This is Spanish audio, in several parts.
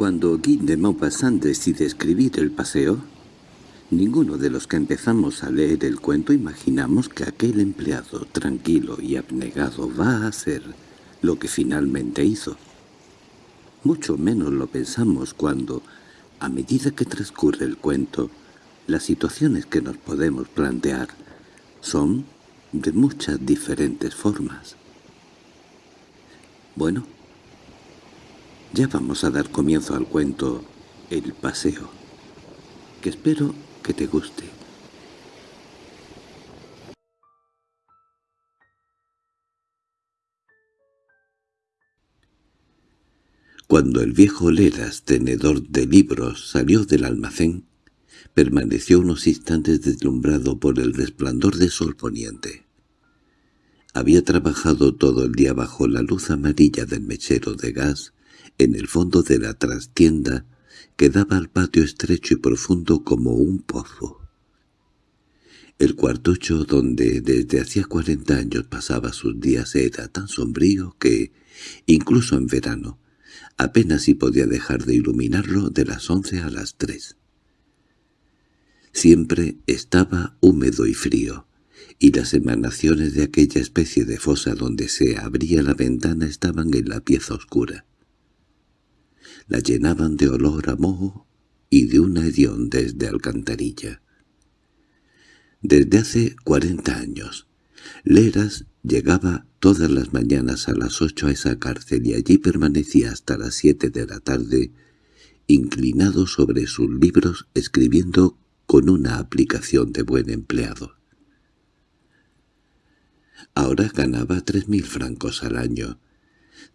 Cuando Guy de Maupassant decide escribir El paseo, ninguno de los que empezamos a leer el cuento imaginamos que aquel empleado tranquilo y abnegado va a hacer lo que finalmente hizo. Mucho menos lo pensamos cuando, a medida que transcurre el cuento, las situaciones que nos podemos plantear son de muchas diferentes formas. Bueno, ya vamos a dar comienzo al cuento El paseo, que espero que te guste. Cuando el viejo Leras, tenedor de libros, salió del almacén, permaneció unos instantes deslumbrado por el resplandor de sol poniente. Había trabajado todo el día bajo la luz amarilla del mechero de gas en el fondo de la trastienda que daba al patio estrecho y profundo como un pozo. El cuartucho donde desde hacía cuarenta años pasaba sus días era tan sombrío que, incluso en verano, apenas si podía dejar de iluminarlo de las once a las tres. Siempre estaba húmedo y frío, y las emanaciones de aquella especie de fosa donde se abría la ventana estaban en la pieza oscura la llenaban de olor a moho y de una hediondez de alcantarilla. Desde hace cuarenta años, Leras llegaba todas las mañanas a las ocho a esa cárcel y allí permanecía hasta las siete de la tarde, inclinado sobre sus libros escribiendo con una aplicación de buen empleado. Ahora ganaba tres mil francos al año,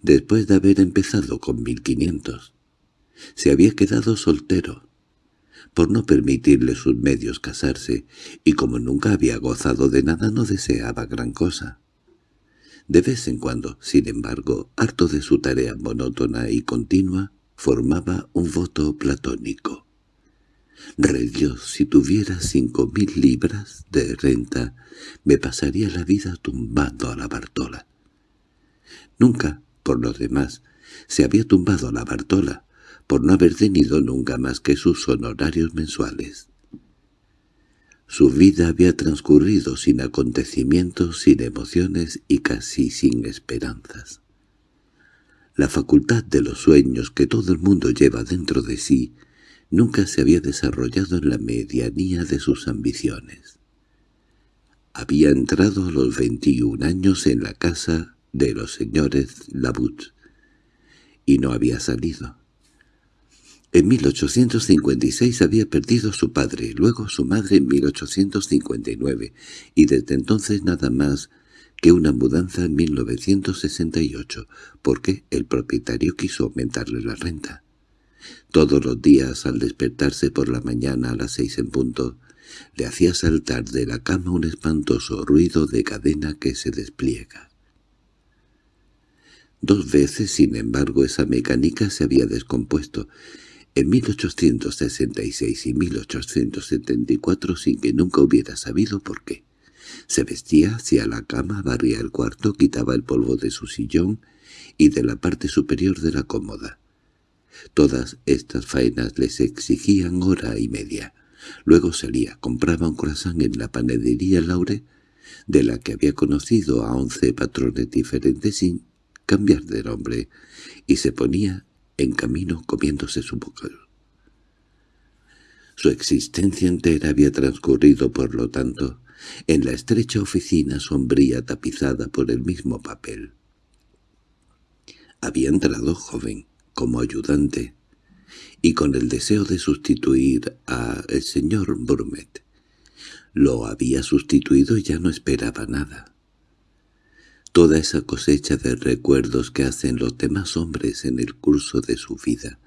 después de haber empezado con mil quinientos. Se había quedado soltero, por no permitirle sus medios casarse, y como nunca había gozado de nada no deseaba gran cosa. De vez en cuando, sin embargo, harto de su tarea monótona y continua, formaba un voto platónico. «Rey Dios, si tuviera cinco mil libras de renta, me pasaría la vida tumbando a la Bartola». Nunca, por lo demás, se había tumbado a la Bartola, por no haber tenido nunca más que sus honorarios mensuales. Su vida había transcurrido sin acontecimientos, sin emociones y casi sin esperanzas. La facultad de los sueños que todo el mundo lleva dentro de sí nunca se había desarrollado en la medianía de sus ambiciones. Había entrado a los veintiún años en la casa de los señores Labut, y no había salido. En 1856 había perdido su padre, luego su madre en 1859, y desde entonces nada más que una mudanza en 1968, porque el propietario quiso aumentarle la renta. Todos los días, al despertarse por la mañana a las seis en punto, le hacía saltar de la cama un espantoso ruido de cadena que se despliega. Dos veces, sin embargo, esa mecánica se había descompuesto, en 1866 y 1874 sin que nunca hubiera sabido por qué. Se vestía hacia la cama, barría el cuarto, quitaba el polvo de su sillón y de la parte superior de la cómoda. Todas estas faenas les exigían hora y media. Luego salía, compraba un croissant en la panadería Laure, de la que había conocido a once patrones diferentes sin cambiar de nombre, y se ponía en camino comiéndose su bocado. Su existencia entera había transcurrido, por lo tanto, en la estrecha oficina sombría tapizada por el mismo papel. Había entrado joven, como ayudante, y con el deseo de sustituir a el señor Brumet. Lo había sustituido y ya no esperaba nada. Toda esa cosecha de recuerdos que hacen los demás hombres en el curso de su vida,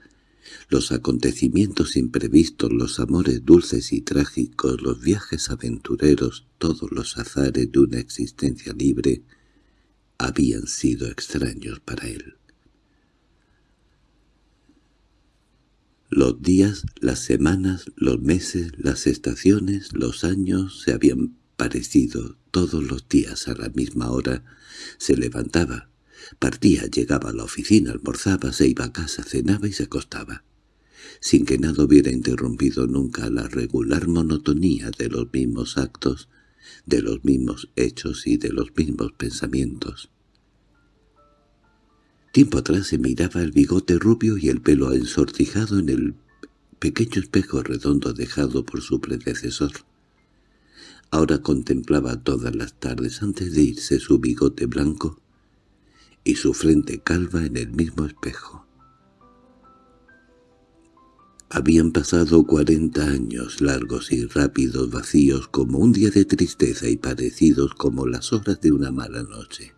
los acontecimientos imprevistos, los amores dulces y trágicos, los viajes aventureros, todos los azares de una existencia libre, habían sido extraños para él. Los días, las semanas, los meses, las estaciones, los años se habían parecido todos los días a la misma hora, se levantaba, partía, llegaba a la oficina, almorzaba, se iba a casa, cenaba y se acostaba. sin que nada hubiera interrumpido nunca la regular monotonía de los mismos actos, de los mismos hechos y de los mismos pensamientos. Tiempo atrás se miraba el bigote rubio y el pelo ensortijado en el pequeño espejo redondo dejado por su predecesor. Ahora contemplaba todas las tardes antes de irse su bigote blanco y su frente calva en el mismo espejo. Habían pasado cuarenta años largos y rápidos vacíos como un día de tristeza y parecidos como las horas de una mala noche.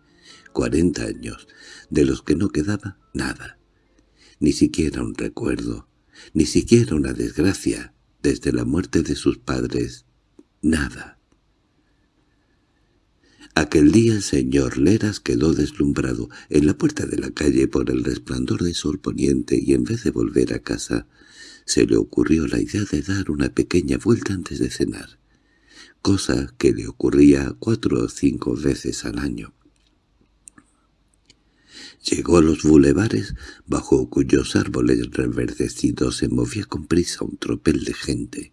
Cuarenta años, de los que no quedaba nada, ni siquiera un recuerdo, ni siquiera una desgracia, desde la muerte de sus padres, nada. Aquel día el señor Leras quedó deslumbrado en la puerta de la calle por el resplandor del sol poniente y en vez de volver a casa, se le ocurrió la idea de dar una pequeña vuelta antes de cenar, cosa que le ocurría cuatro o cinco veces al año. Llegó a los bulevares, bajo cuyos árboles reverdecidos se movía con prisa un tropel de gente.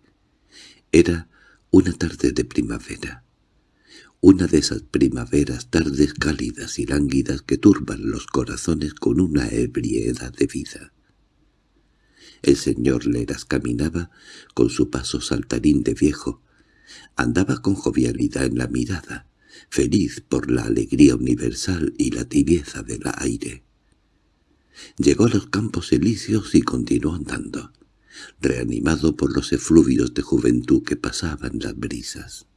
Era una tarde de primavera una de esas primaveras tardes cálidas y lánguidas que turban los corazones con una ebriedad de vida. El señor Leras caminaba con su paso saltarín de viejo, andaba con jovialidad en la mirada, feliz por la alegría universal y la tibieza del aire. Llegó a los campos elíseos y continuó andando, reanimado por los efluvios de juventud que pasaban las brisas.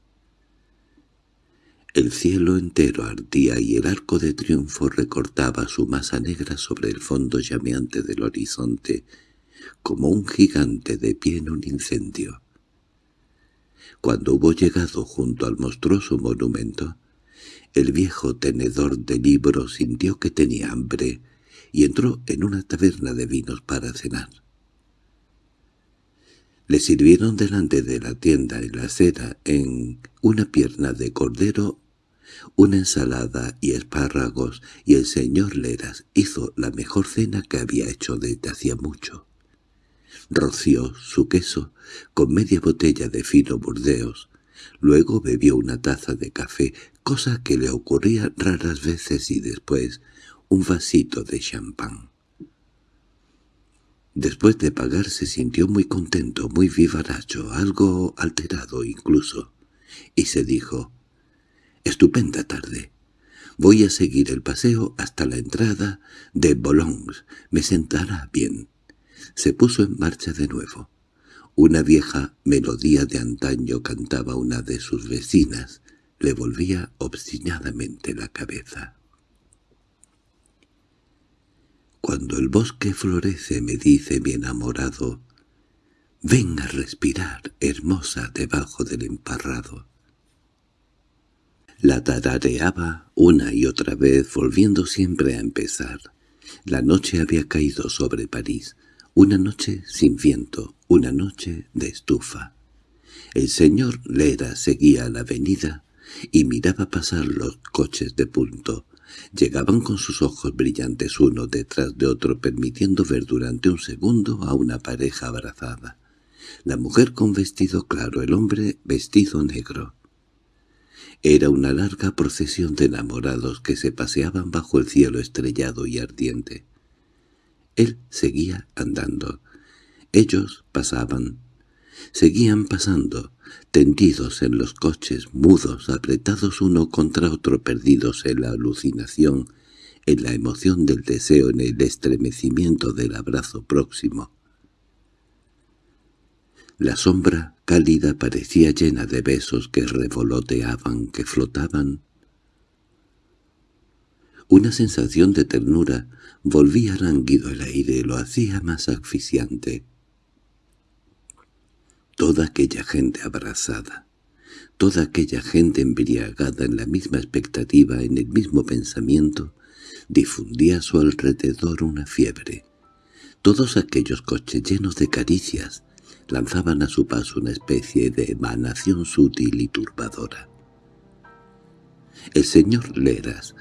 El cielo entero ardía y el arco de triunfo recortaba su masa negra sobre el fondo llameante del horizonte, como un gigante de pie en un incendio. Cuando hubo llegado junto al monstruoso monumento, el viejo tenedor de libros sintió que tenía hambre y entró en una taberna de vinos para cenar. Le sirvieron delante de la tienda en la acera en una pierna de cordero una ensalada y espárragos, y el señor Leras hizo la mejor cena que había hecho desde hacía mucho. Roció su queso con media botella de fino burdeos, luego bebió una taza de café, cosa que le ocurría raras veces y después un vasito de champán. Después de pagar se sintió muy contento, muy vivaracho, algo alterado incluso, y se dijo, Estupenda tarde. Voy a seguir el paseo hasta la entrada de Boulogne. Me sentará bien. Se puso en marcha de nuevo. Una vieja melodía de antaño cantaba una de sus vecinas. Le volvía obstinadamente la cabeza. Cuando el bosque florece me dice mi enamorado, «Ven a respirar, hermosa, debajo del emparrado». La tarareaba una y otra vez, volviendo siempre a empezar. La noche había caído sobre París, una noche sin viento, una noche de estufa. El señor Lera seguía la avenida y miraba pasar los coches de punto. Llegaban con sus ojos brillantes uno detrás de otro, permitiendo ver durante un segundo a una pareja abrazada. La mujer con vestido claro, el hombre vestido negro. Era una larga procesión de enamorados que se paseaban bajo el cielo estrellado y ardiente. Él seguía andando. Ellos pasaban. Seguían pasando, tendidos en los coches, mudos, apretados uno contra otro, perdidos en la alucinación, en la emoción del deseo, en el estremecimiento del abrazo próximo. La sombra cálida parecía llena de besos que revoloteaban, que flotaban. Una sensación de ternura volvía lánguido el aire y lo hacía más asfixiante. Toda aquella gente abrazada, toda aquella gente embriagada en la misma expectativa, en el mismo pensamiento, difundía a su alrededor una fiebre. Todos aquellos coches llenos de caricias, lanzaban a su paso una especie de emanación sutil y turbadora. El señor Leras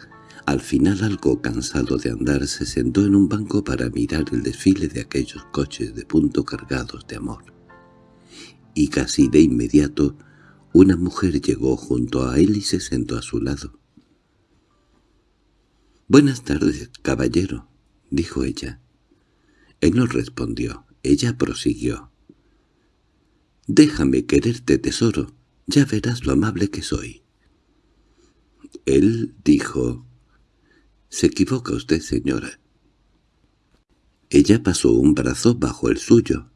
Al final, algo cansado de andar, se sentó en un banco para mirar el desfile de aquellos coches de punto cargados de amor. Y casi de inmediato, una mujer llegó junto a él y se sentó a su lado. «Buenas tardes, caballero», dijo ella. Él no respondió. Ella prosiguió. «Déjame quererte, tesoro. Ya verás lo amable que soy». Él dijo, «Se equivoca usted, señora». Ella pasó un brazo bajo el suyo.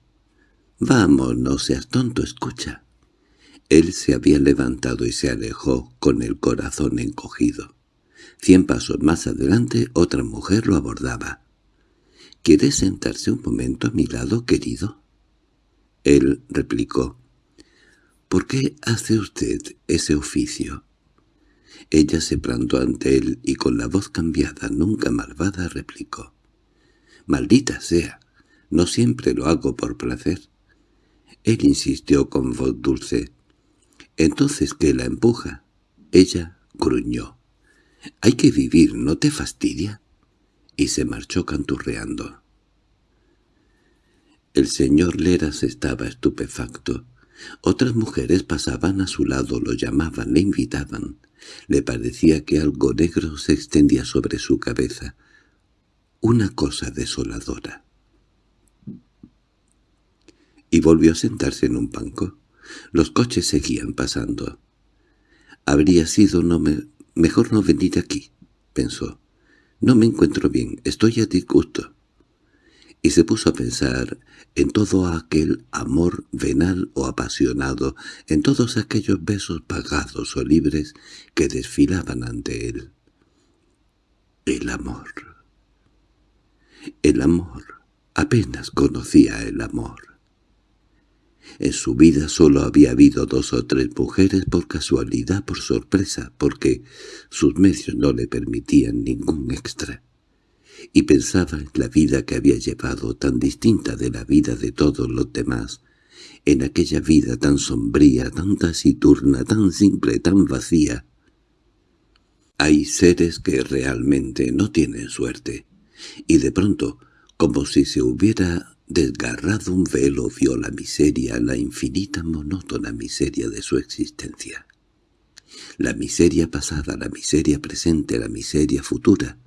«Vamos, no seas tonto, escucha». Él se había levantado y se alejó con el corazón encogido. Cien pasos más adelante otra mujer lo abordaba. —¿Quiere sentarse un momento a mi lado, querido? Él replicó. —¿Por qué hace usted ese oficio? Ella se plantó ante él y con la voz cambiada, nunca malvada, replicó. —Maldita sea, no siempre lo hago por placer. Él insistió con voz dulce. —¿Entonces qué la empuja? Ella gruñó. —Hay que vivir, ¿no te fastidia? y se marchó canturreando. El señor Leras estaba estupefacto. Otras mujeres pasaban a su lado, lo llamaban, le invitaban. Le parecía que algo negro se extendía sobre su cabeza. Una cosa desoladora. Y volvió a sentarse en un banco. Los coches seguían pasando. Habría sido mejor no venir aquí, pensó. No me encuentro bien, estoy a disgusto. Y se puso a pensar en todo aquel amor venal o apasionado, en todos aquellos besos pagados o libres que desfilaban ante él. El amor. El amor. Apenas conocía el amor. En su vida solo había habido dos o tres mujeres por casualidad, por sorpresa, porque sus medios no le permitían ningún extra. Y pensaba en la vida que había llevado, tan distinta de la vida de todos los demás, en aquella vida tan sombría, tan taciturna, tan simple, tan vacía. Hay seres que realmente no tienen suerte, y de pronto, como si se hubiera Desgarrado un velo vio la miseria, la infinita monótona miseria de su existencia. La miseria pasada, la miseria presente, la miseria futura.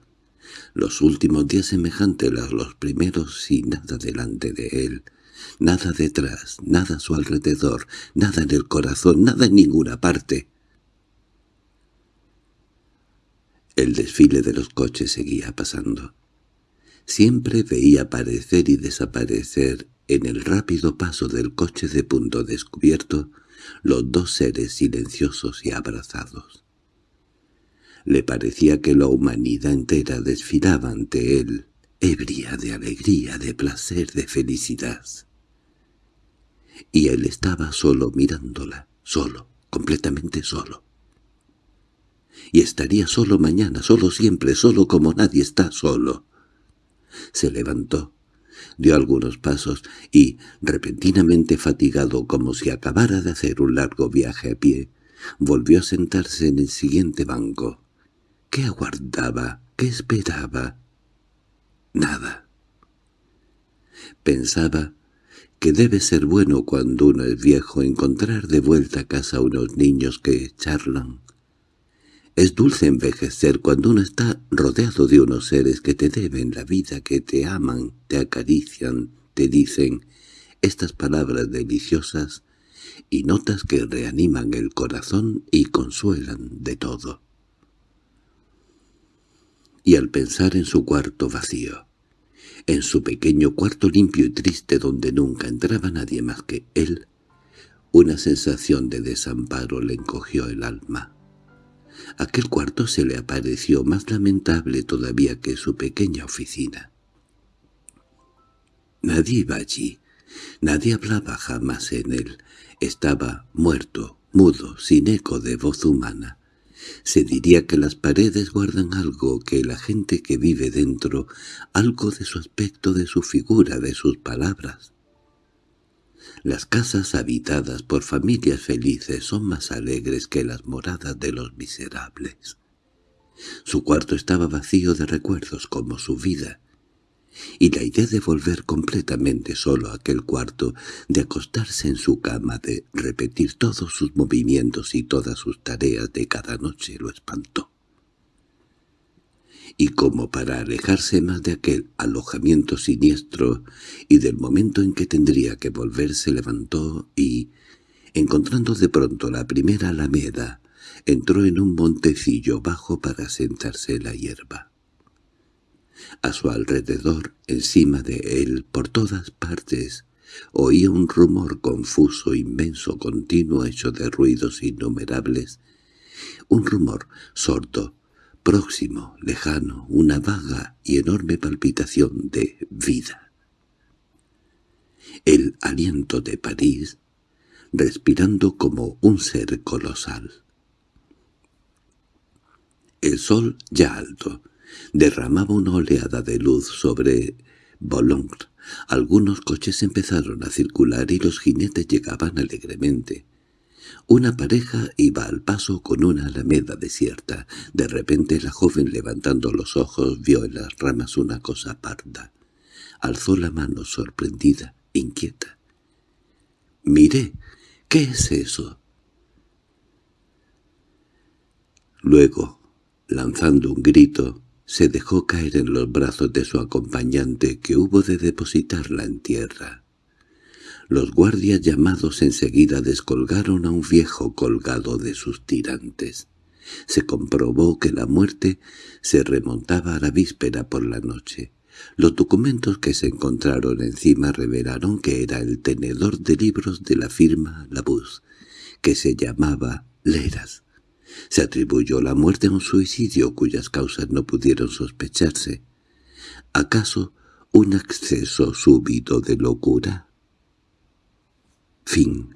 Los últimos días semejantes a los primeros sin nada delante de él, nada detrás, nada a su alrededor, nada en el corazón, nada en ninguna parte. El desfile de los coches seguía pasando. Siempre veía aparecer y desaparecer en el rápido paso del coche de punto descubierto los dos seres silenciosos y abrazados. Le parecía que la humanidad entera desfilaba ante él, ebria de alegría, de placer, de felicidad. Y él estaba solo mirándola, solo, completamente solo. Y estaría solo mañana, solo siempre, solo como nadie está solo. Se levantó, dio algunos pasos y, repentinamente fatigado como si acabara de hacer un largo viaje a pie, volvió a sentarse en el siguiente banco. ¿Qué aguardaba? ¿Qué esperaba? Nada. Pensaba que debe ser bueno cuando uno es viejo encontrar de vuelta a casa unos niños que charlan, es dulce envejecer cuando uno está rodeado de unos seres que te deben la vida, que te aman, te acarician, te dicen estas palabras deliciosas y notas que reaniman el corazón y consuelan de todo. Y al pensar en su cuarto vacío, en su pequeño cuarto limpio y triste donde nunca entraba nadie más que él, una sensación de desamparo le encogió el alma. Aquel cuarto se le apareció más lamentable todavía que su pequeña oficina. Nadie iba allí, nadie hablaba jamás en él. Estaba muerto, mudo, sin eco de voz humana. Se diría que las paredes guardan algo, que la gente que vive dentro, algo de su aspecto, de su figura, de sus palabras. Las casas habitadas por familias felices son más alegres que las moradas de los miserables. Su cuarto estaba vacío de recuerdos como su vida, y la idea de volver completamente solo a aquel cuarto, de acostarse en su cama, de repetir todos sus movimientos y todas sus tareas de cada noche lo espantó. Y como para alejarse más de aquel alojamiento siniestro y del momento en que tendría que volver se levantó y, encontrando de pronto la primera alameda, entró en un montecillo bajo para sentarse en la hierba. A su alrededor, encima de él, por todas partes, oía un rumor confuso, inmenso, continuo, hecho de ruidos innumerables. Un rumor sordo, próximo, lejano, una vaga y enorme palpitación de vida. El aliento de París, respirando como un ser colosal. El sol, ya alto, derramaba una oleada de luz sobre Boulogne. Algunos coches empezaron a circular y los jinetes llegaban alegremente. Una pareja iba al paso con una alameda desierta. De repente la joven levantando los ojos vio en las ramas una cosa parda. Alzó la mano sorprendida, inquieta. «Mire, ¿qué es eso?» Luego, lanzando un grito, se dejó caer en los brazos de su acompañante que hubo de depositarla en tierra. Los guardias llamados enseguida descolgaron a un viejo colgado de sus tirantes. Se comprobó que la muerte se remontaba a la víspera por la noche. Los documentos que se encontraron encima revelaron que era el tenedor de libros de la firma Labuz, que se llamaba Leras. Se atribuyó la muerte a un suicidio cuyas causas no pudieron sospecharse. ¿Acaso un acceso súbito de locura? Fin